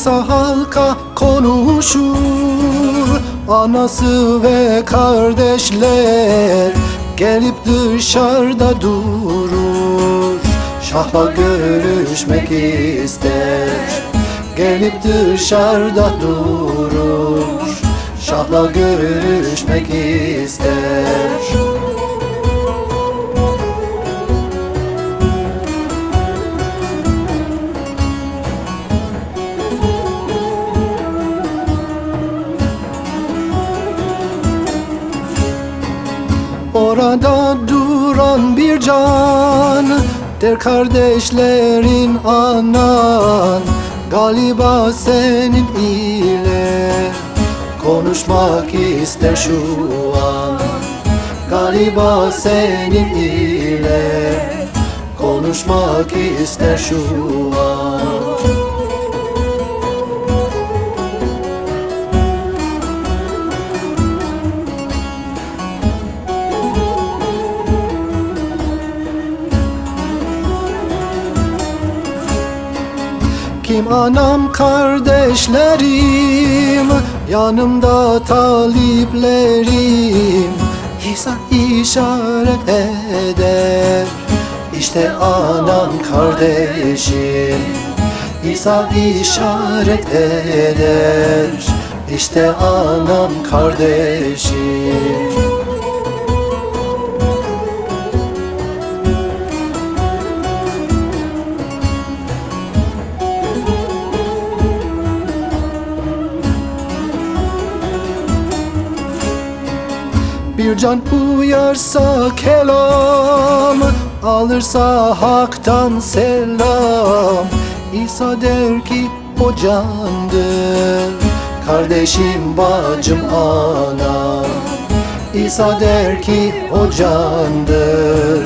İsa halka konuşur. Anası ve kardeşler Gelip dışarıda durur. Şahla görüşmek ister. Gelip dışarıda durur. Şahla görüşmek ister Orada duran bir can Der kardeşlerin anan. Galiba senin ile Konuşmak ister şu an. Galiba senin ile Konuşmak ister şu an Kim anam kardeşlerim Yanımda taliplerim? İsa işaret eder. İşte anam kardeşim. İsa işaret eder. İşte anam kardeşim Bir can uyarsa kelam Alırsa haktan selam. İsa der ki o candır Kardeşim bacım ana İsa der ki o candır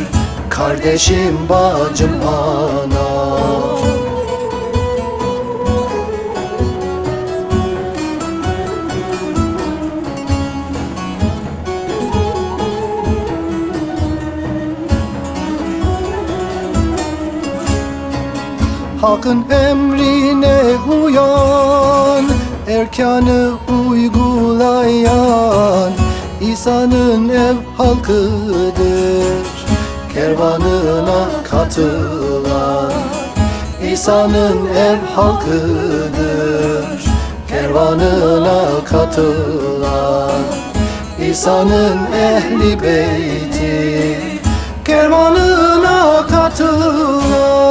Kardeşim bacım ana Hakkın emrine uyan Erkanı uygulayan İsa'nın ev halkıdır Kervanına katılan İsa'nın ev halkıdır Kervanına katılan İsa'nın ehli beyti Kervanına katılan